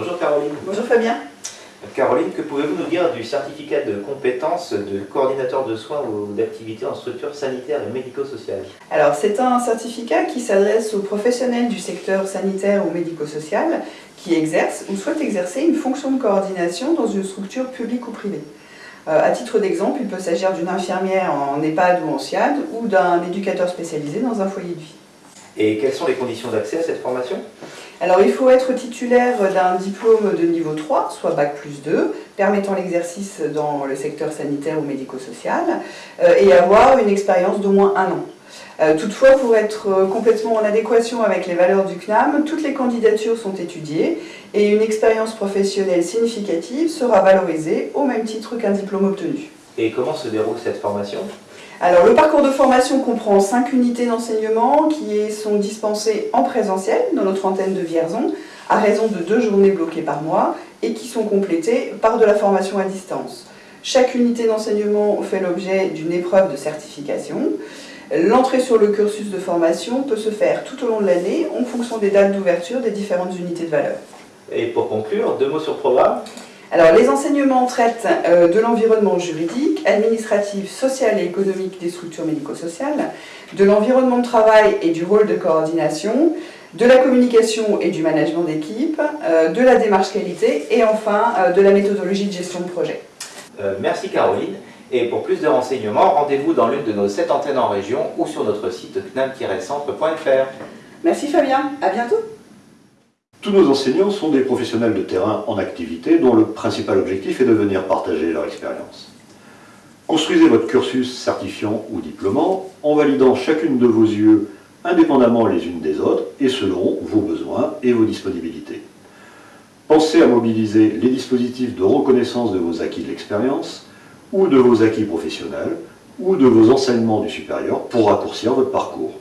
Bonjour Caroline. Bonjour Fabien. Caroline, que pouvez-vous nous dire du certificat de compétence de coordinateur de soins ou d'activité en structure sanitaire et médico-sociale Alors c'est un certificat qui s'adresse aux professionnels du secteur sanitaire ou médico-social qui exercent ou souhaitent exercer une fonction de coordination dans une structure publique ou privée. Euh, à titre d'exemple, il peut s'agir d'une infirmière en EHPAD ou en SIAD ou d'un éducateur spécialisé dans un foyer de vie. Et quelles sont les conditions d'accès à cette formation? Alors il faut être titulaire d'un diplôme de niveau 3, soit Bac plus 2, permettant l'exercice dans le secteur sanitaire ou médico-social, euh, et avoir une expérience d'au moins un an. Euh, toutefois, pour être euh, complètement en adéquation avec les valeurs du CNAM, toutes les candidatures sont étudiées et une expérience professionnelle significative sera valorisée au même titre qu'un diplôme obtenu. Et comment se déroule cette formation alors le parcours de formation comprend 5 unités d'enseignement qui sont dispensées en présentiel dans notre antenne de Vierzon à raison de deux journées bloquées par mois et qui sont complétées par de la formation à distance. Chaque unité d'enseignement fait l'objet d'une épreuve de certification. L'entrée sur le cursus de formation peut se faire tout au long de l'année en fonction des dates d'ouverture des différentes unités de valeur. Et pour conclure, deux mots sur le programme alors, les enseignements traitent euh, de l'environnement juridique, administratif, social et économique des structures médico-sociales, de l'environnement de travail et du rôle de coordination, de la communication et du management d'équipe, euh, de la démarche qualité et enfin euh, de la méthodologie de gestion de projet. merci Caroline. Et pour plus de renseignements, rendez-vous dans l'une de nos sept antennes en région ou sur notre site cnam-centre.fr. Merci Fabien, à bientôt tous nos enseignants sont des professionnels de terrain en activité dont le principal objectif est de venir partager leur expérience. Construisez votre cursus certifiant ou diplômant en validant chacune de vos yeux indépendamment les unes des autres et selon vos besoins et vos disponibilités. Pensez à mobiliser les dispositifs de reconnaissance de vos acquis de l'expérience ou de vos acquis professionnels ou de vos enseignements du supérieur pour raccourcir votre parcours.